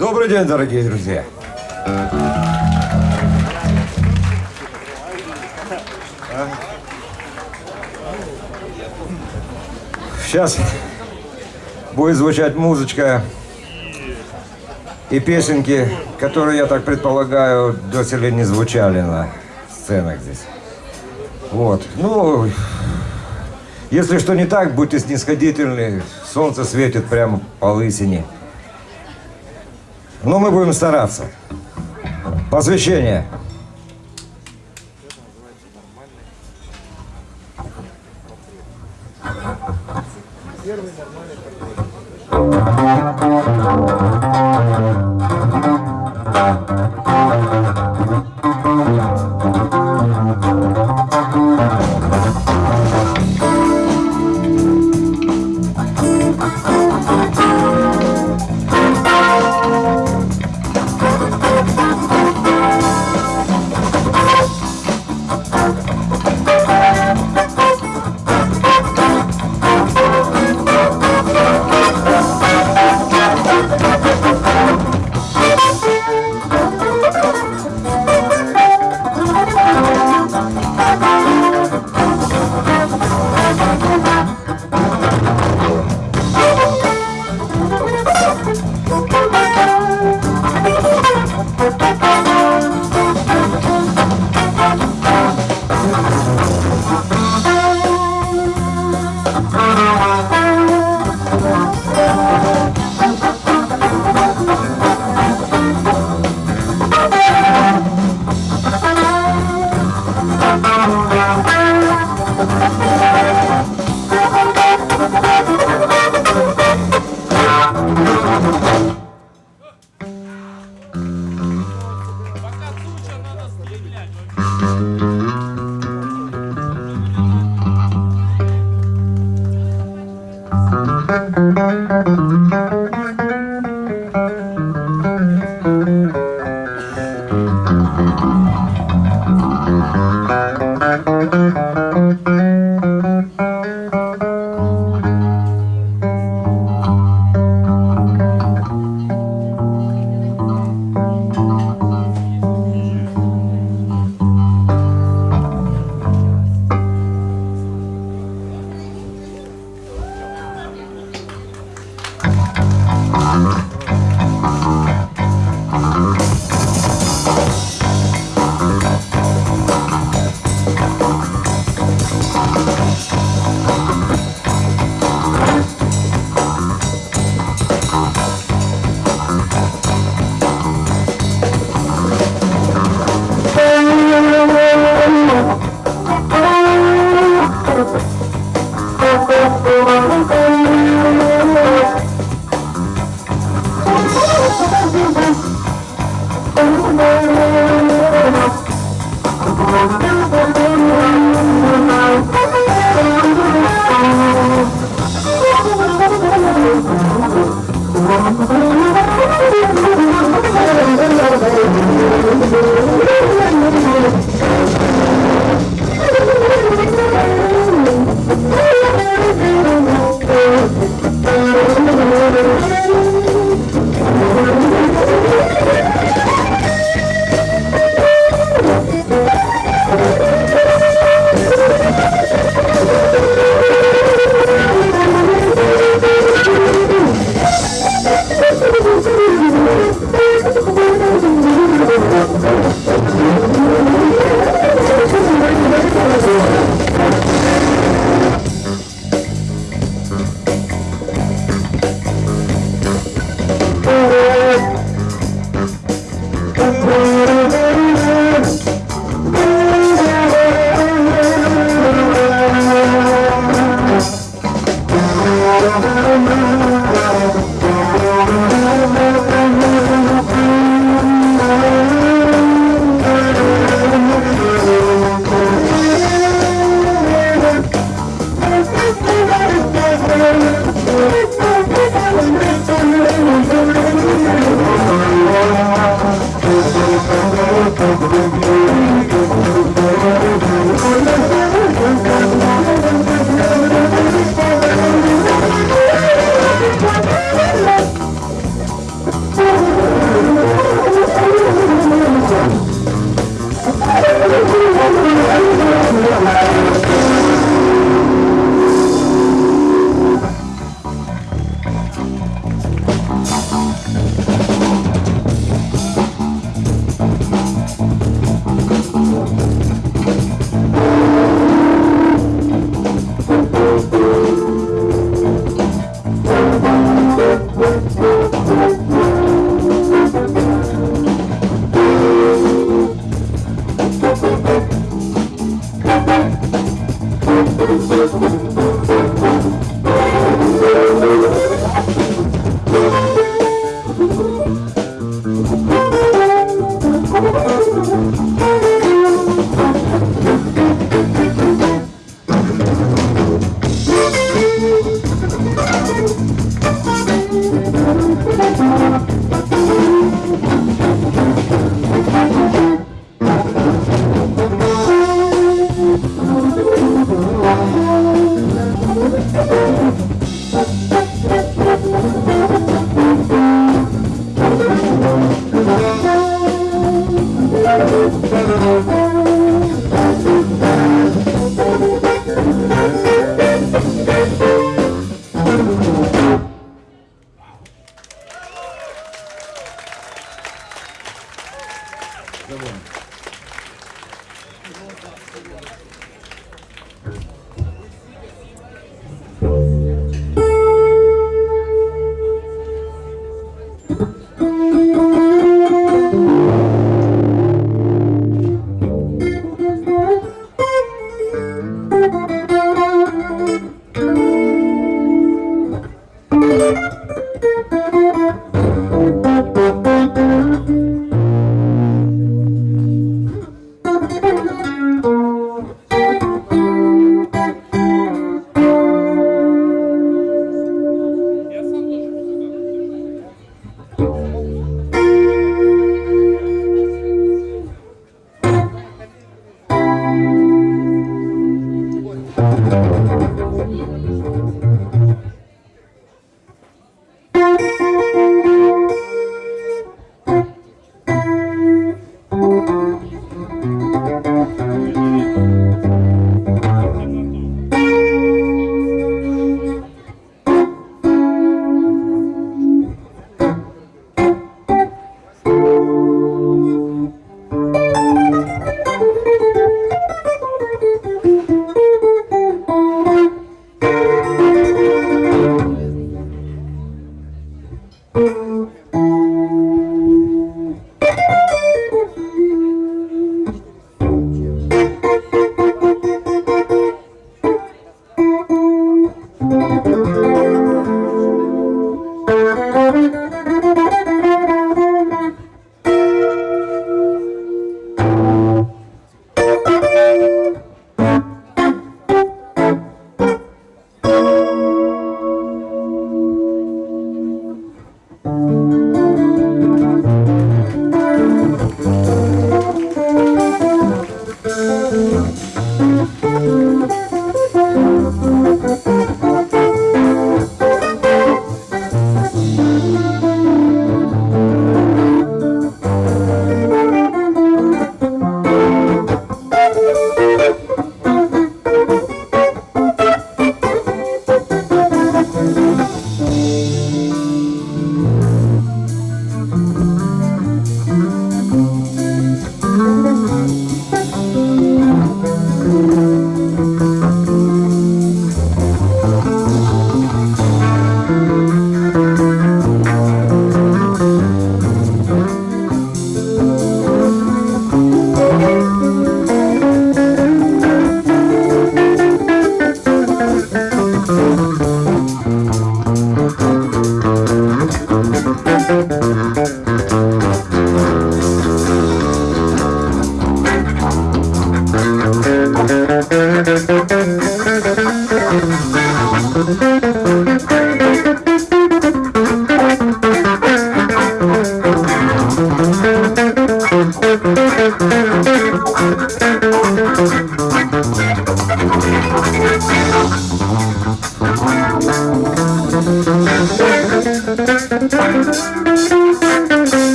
Добрый день, дорогие друзья. Сейчас будет звучать музычка и песенки, которые, я так предполагаю, доселе не звучали на сценах здесь. Вот. Ну, если что не так, будьте снисходительны. Солнце светит прямо по лысине. Но мы будем стараться. Посвящение.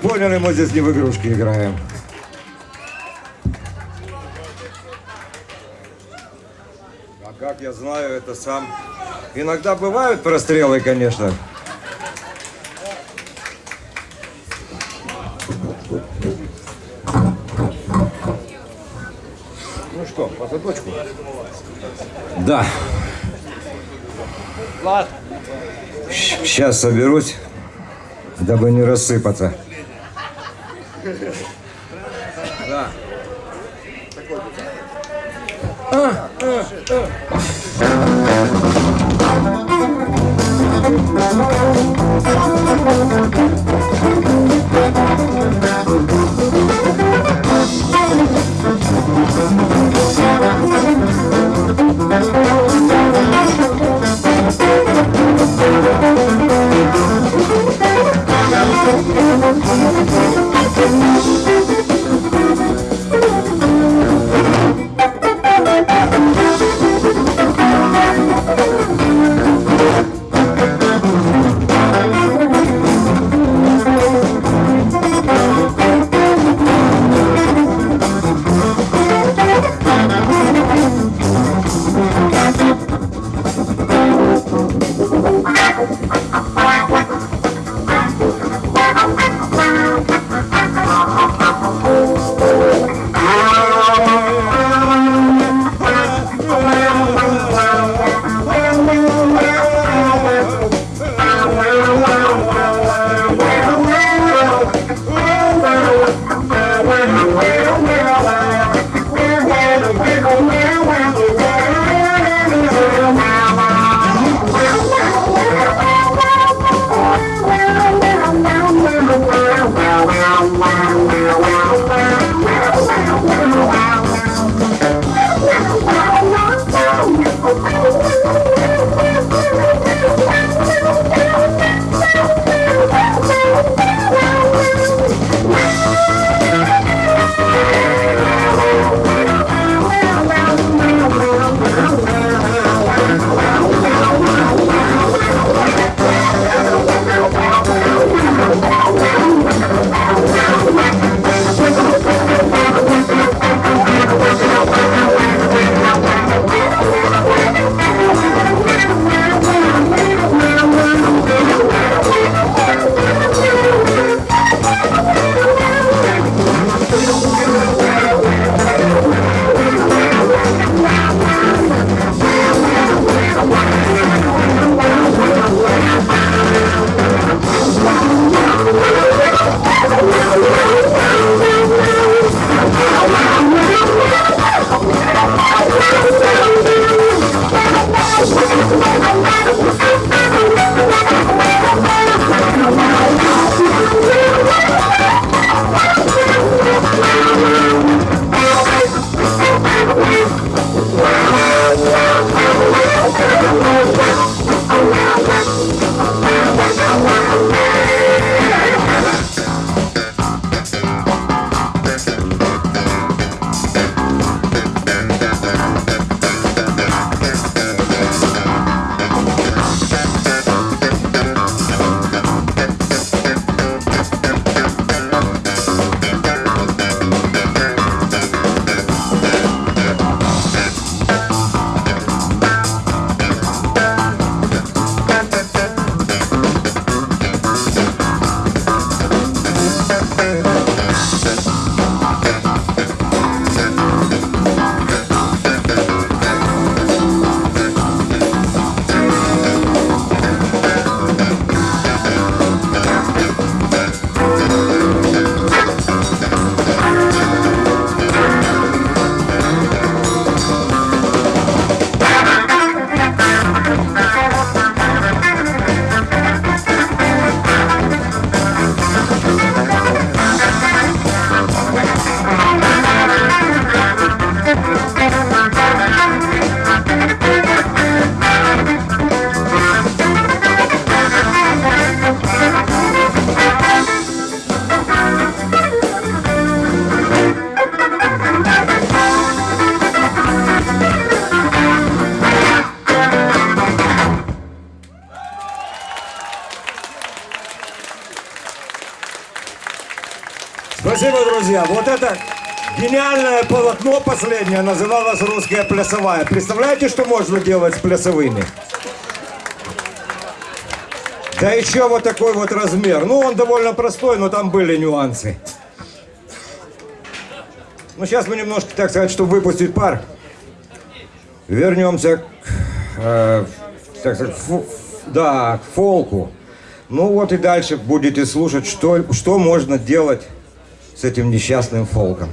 Как поняли, мы здесь не в игрушки играем. А как я знаю, это сам. Иногда бывают прострелы, конечно. Ну что, по цепочку? Да. Влад, Сейчас соберусь, дабы не рассыпаться. Да. Полотно последнее называлось «Русская плясовая». Представляете, что можно делать с плясовыми? Да еще вот такой вот размер. Ну, он довольно простой, но там были нюансы. Ну, сейчас мы немножко, так сказать, чтобы выпустить пар, вернемся к, э, так сказать, фу- да, к фолку. Ну вот и дальше будете слушать, что, что можно делать с этим несчастным фолком.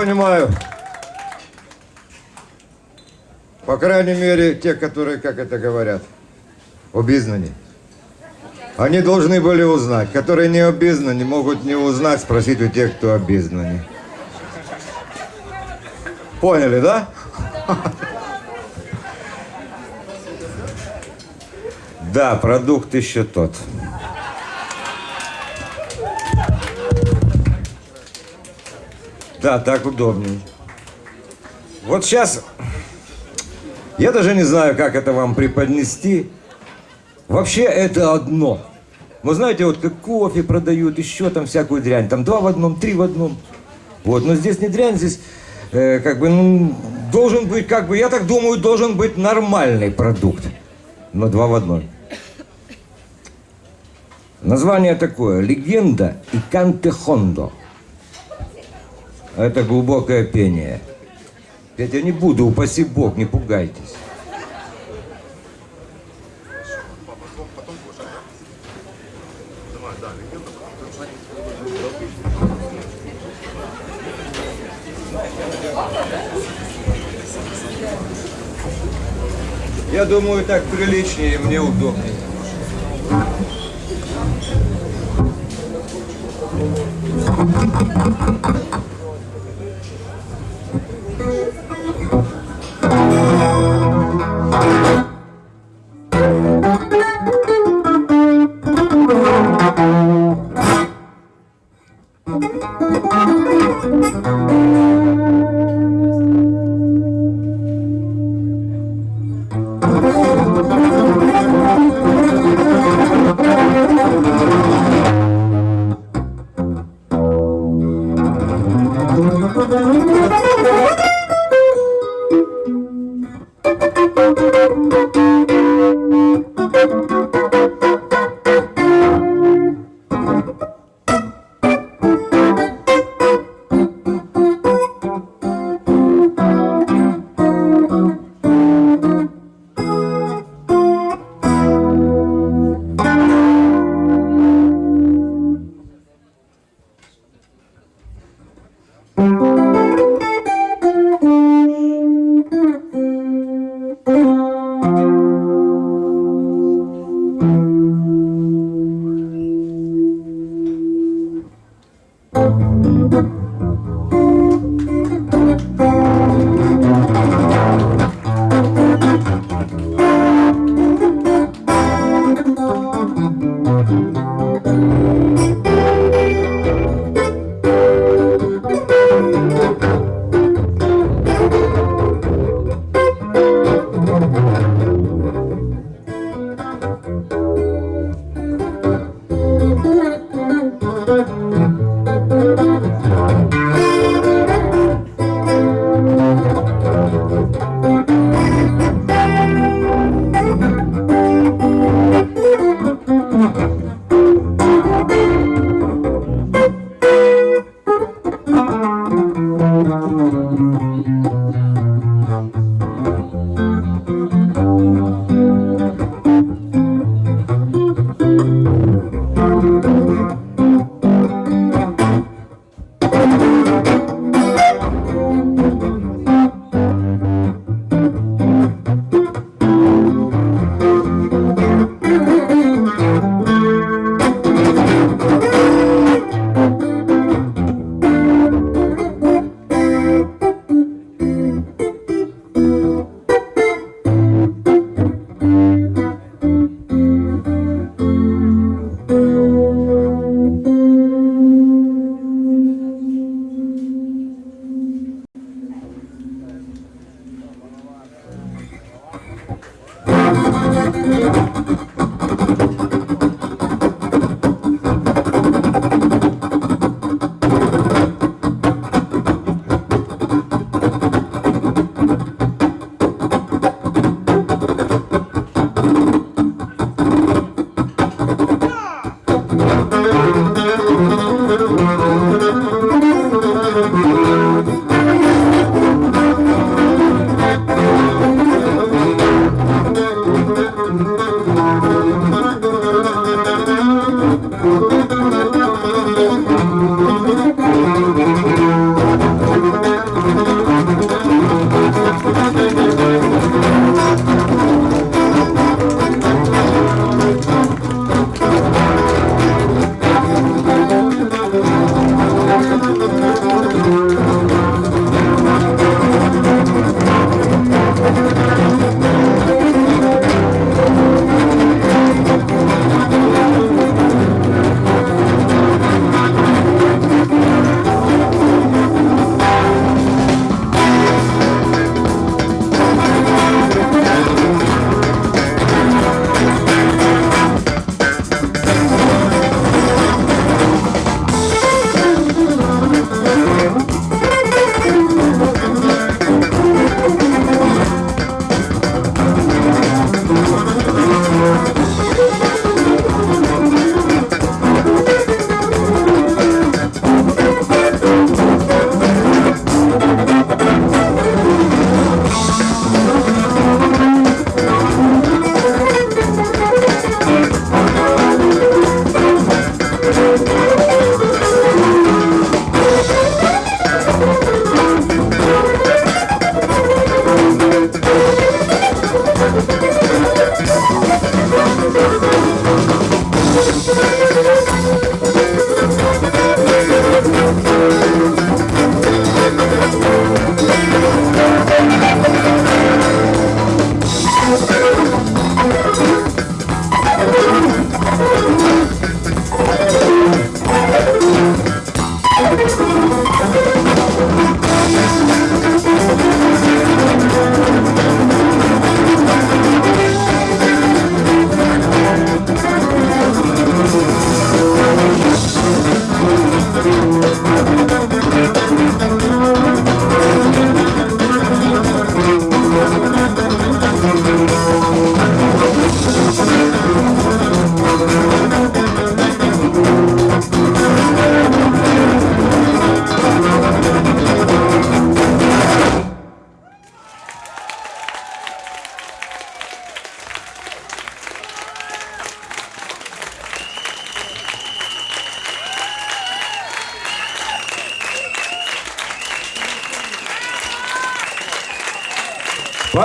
Понимаю, по крайней мере, те, которые, как это говорят, обизнаны. Они должны были узнать. Которые не обизнаны, могут не узнать, спросить у тех, кто обизнаны. Поняли, да? Да, продукт еще тот. Да, так удобнее. Вот сейчас, я даже не знаю, как это вам преподнести. Вообще это одно. Вы знаете, вот как кофе продают, еще там всякую дрянь. Там два в одном, три в одном. Вот, но здесь не дрянь, здесь э, как бы ну, должен быть, как бы, я так думаю, должен быть нормальный продукт. Но два в одном. Название такое. Легенда и Канте Хондо. А это глубокое пение. Петь я не буду, упаси Бог, не пугайтесь. Я думаю, так приличнее и мне удобнее.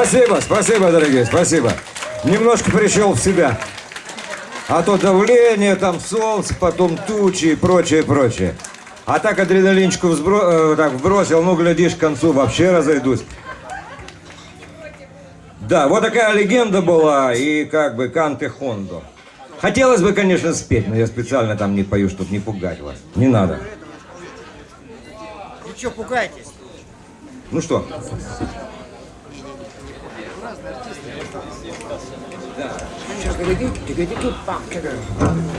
Спасибо, спасибо, дорогие, спасибо. Немножко пришел в себя. А то давление, там солнце, потом тучи и прочее, прочее. А так адреналинчику взбро... э, так, вбросил, ну, глядишь, к концу вообще разойдусь. Да, вот такая легенда была, и как бы Канте Хондо. Хотелось бы, конечно, спеть, но я специально там не пою, чтобы не пугать вас. Не надо. Вы что, пугаетесь? Ну что? 되게 되게 되게 빡해요.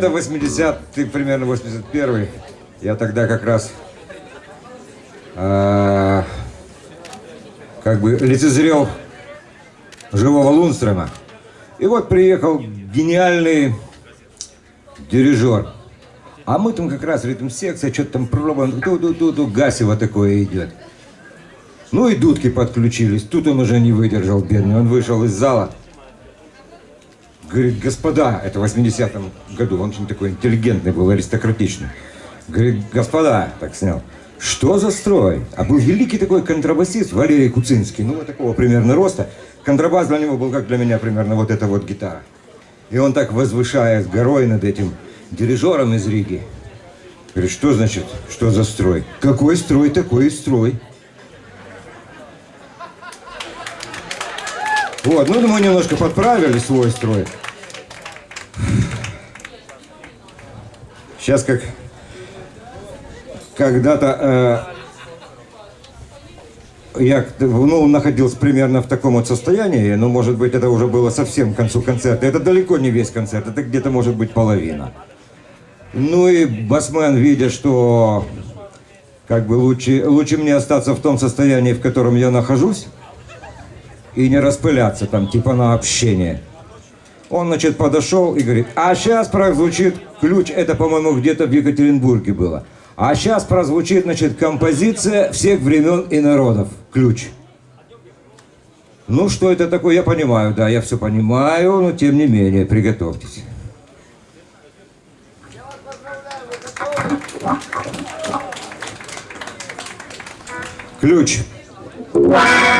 Где-то 80 ты примерно 81 я тогда как раз а, как бы лицезрел живого Лунстрема. И вот приехал гениальный дирижер. А мы там как раз ритм-секция, что-то там пробуем, ту-ту-ту-ту, Гасева такое идет. Ну и дудки подключились. Тут он уже не выдержал, бедный. Он вышел из зала. Говорит, господа, это в 80-м году, он очень такой интеллигентный был, аристократичный. Говорит, господа, так снял, что за строй? А был великий такой контрабасист Валерий Куцинский, ну вот такого примерно роста. Контрабас для него был как для меня примерно вот эта вот гитара. И он так возвышаясь горой над этим дирижером из Риги. Говорит, что значит, что за строй? Какой строй, такой и строй. Вот, ну мы немножко подправили свой строй. Сейчас как когда-то э, я ну, находился примерно в таком вот состоянии, но, может быть, это уже было совсем к концу концерта. Это далеко не весь концерт, это где-то, может быть, половина. Ну и басмен, видя, что как бы лучше, лучше мне остаться в том состоянии, в котором я нахожусь, и не распыляться там, типа на общение. Он, значит, подошел и говорит, а сейчас прозвучит ключ, это, по-моему, где-то в Екатеринбурге было. А сейчас прозвучит, значит, композиция всех времен и народов. Ключ. Ну, что это такое, я понимаю, да, я все понимаю, но тем не менее, приготовьтесь. Ключ. Thank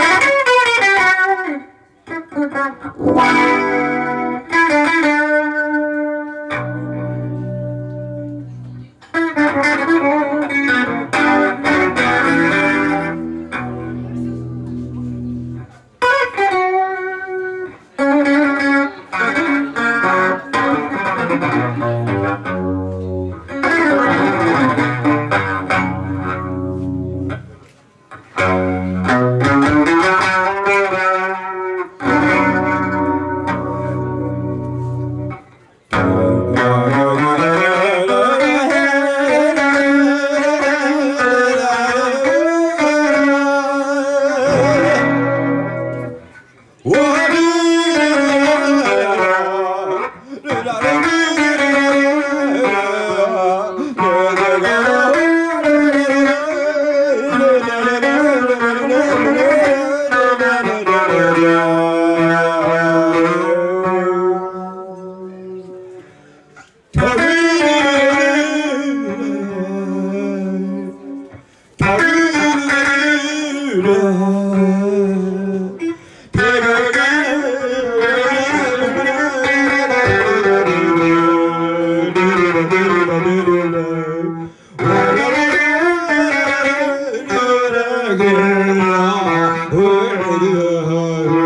Hare Hare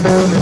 Gracias.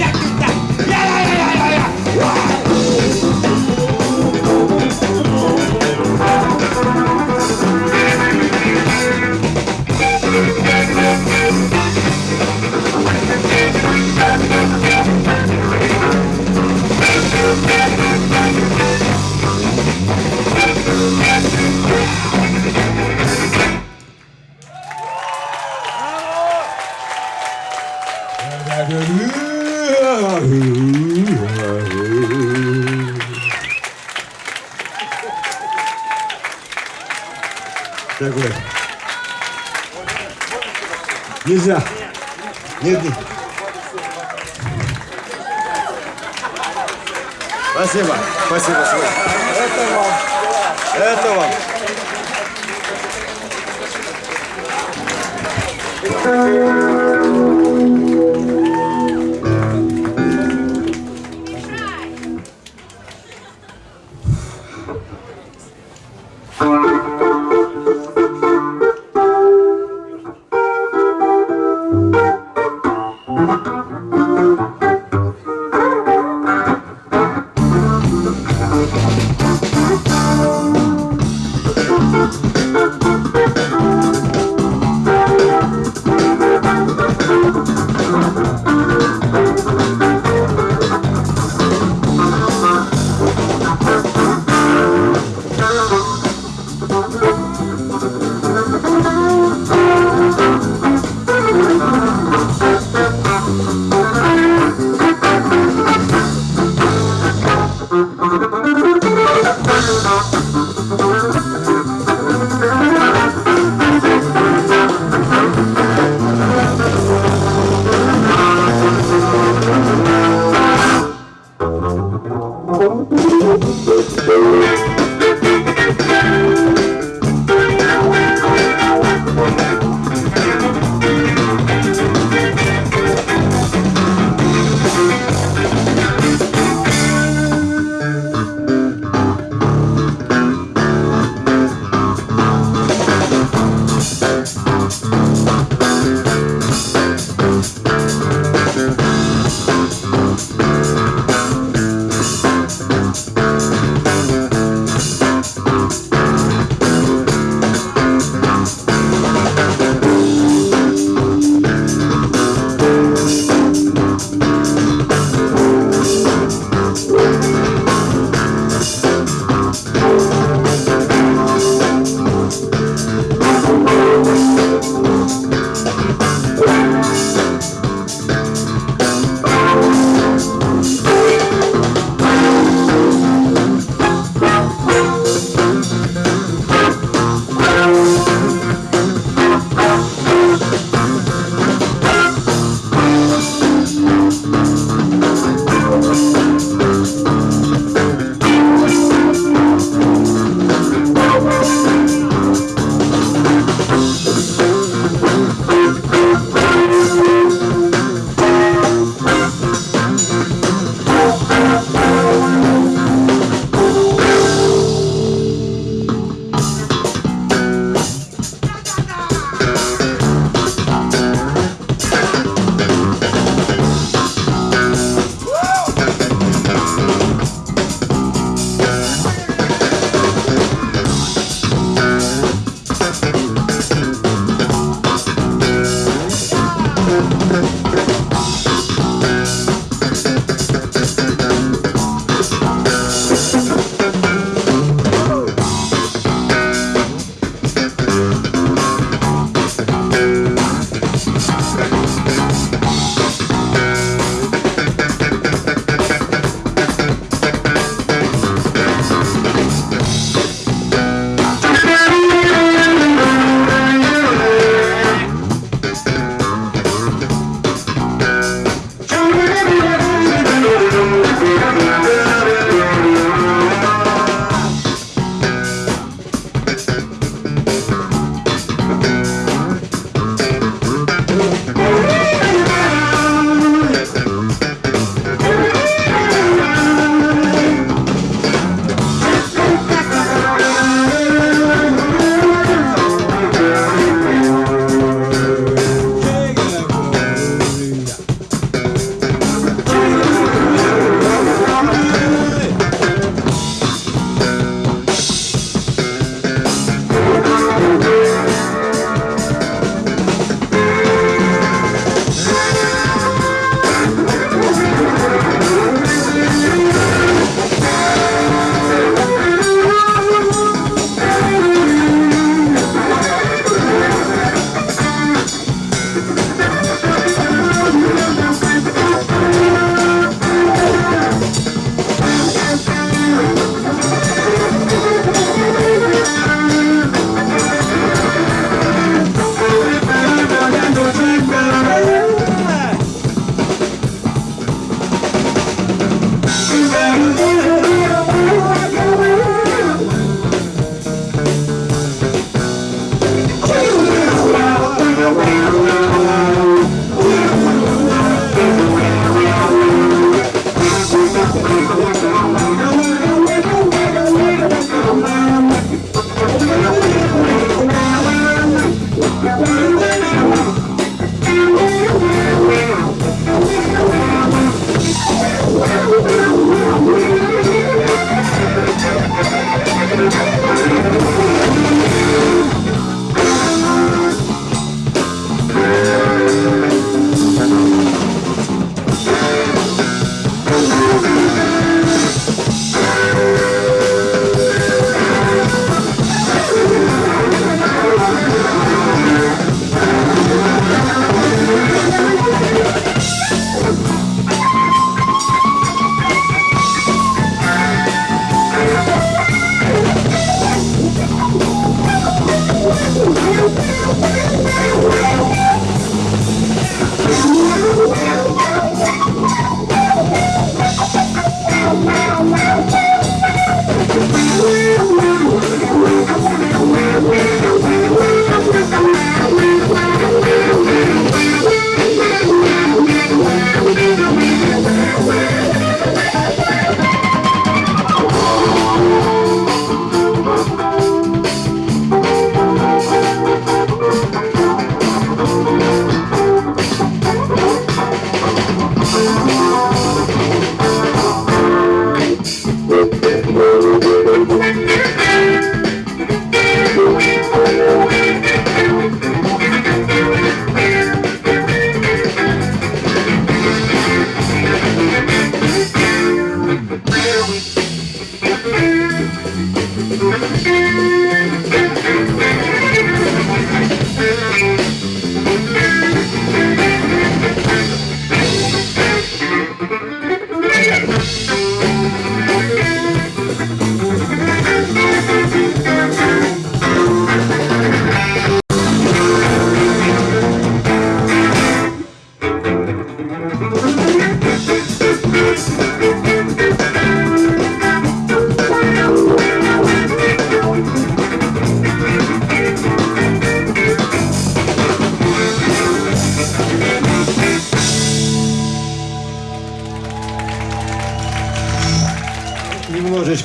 Нельзя. Нет, нет. Спасибо. Спасибо. Это вам. Это вам. Thank you.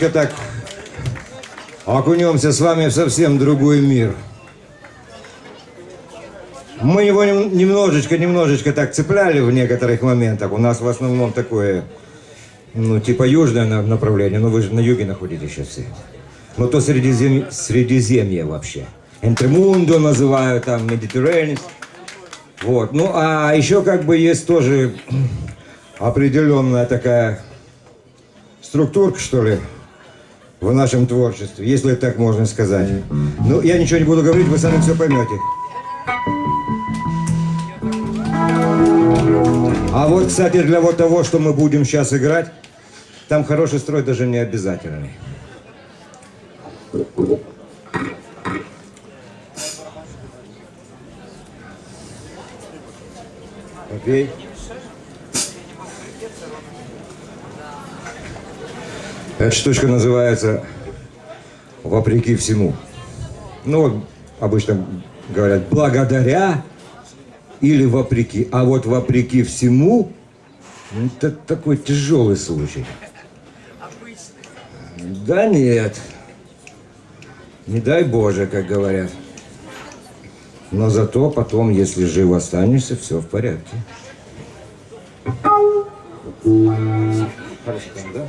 Немножечко так окунемся с вами в совсем другой мир. Мы его нем- немножечко, немножечко так цепляли в некоторых моментах. У нас в основном такое, ну, типа южное на- направление. Но вы же на юге находитесь сейчас все. Ну, то Средизем... Средиземье вообще. Энтремундо называют, там, Медитерранис. Вот. Ну, а еще как бы есть тоже определенная такая структурка, что ли, в нашем творчестве, если так можно сказать. Ну, я ничего не буду говорить, вы сами все поймете. А вот, кстати, для вот того, что мы будем сейчас играть, там хороший строй даже не обязательный. Окей. Эта штучка называется «Вопреки всему». Ну, вот обычно говорят «благодаря» или «вопреки». А вот «вопреки всему» – это такой тяжелый случай. Да нет. Не дай Боже, как говорят. Но зато потом, если жив останешься, все в порядке. Хорошо, да?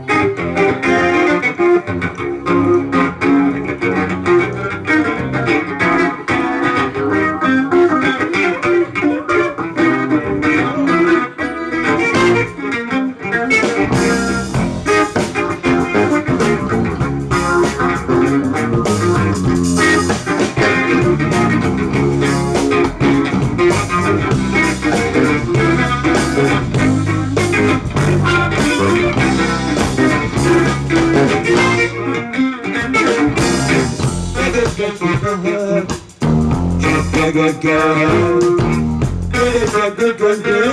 again. It is a good one, good.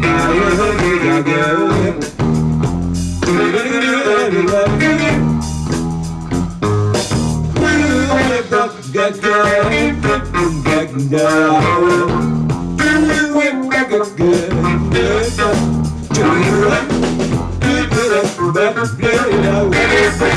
Now you're hungry again. We're gonna do everyone. Get down, get down. Do it back again. Do it back. Do it back. Do it back.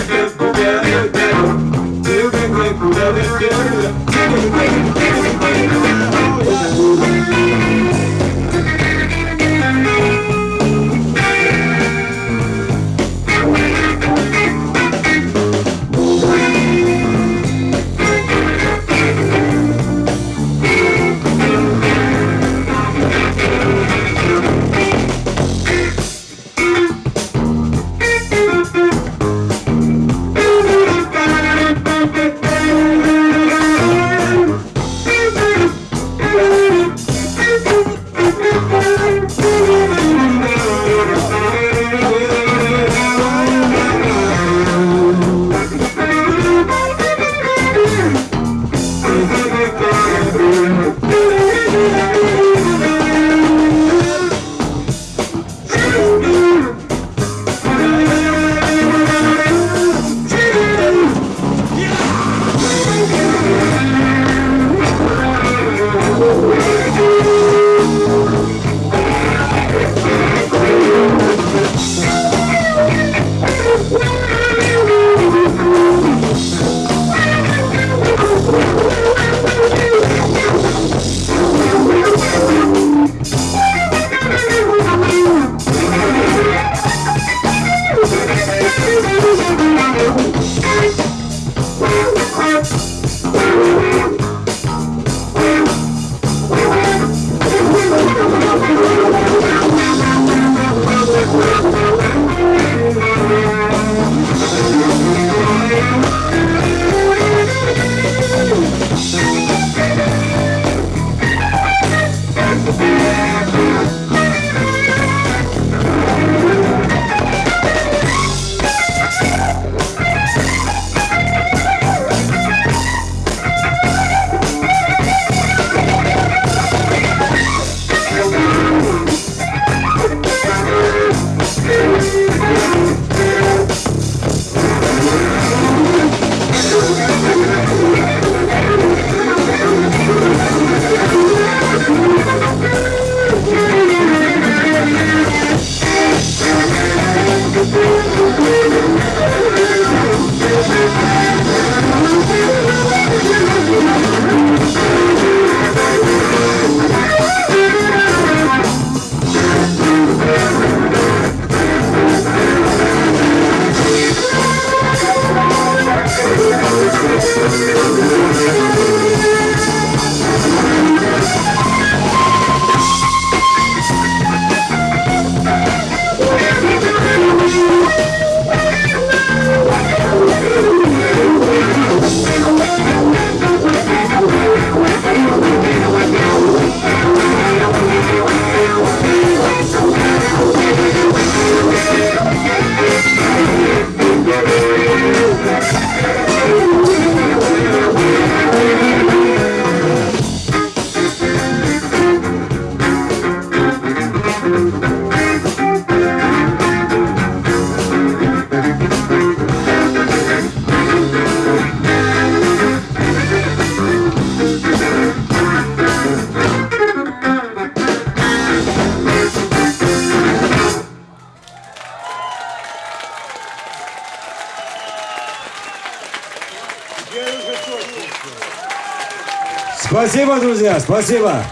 Друзья, спасибо.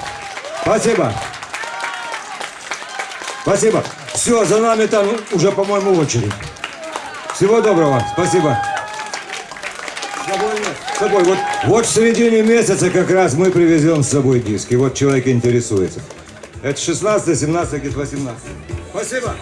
Спасибо. Спасибо. Все, за нами там уже, по-моему, очередь. Всего доброго. Спасибо. С собой. С собой. Вот, вот в середине месяца как раз мы привезем с собой диски. Вот человек интересуется. Это 16, 17, 18. Спасибо.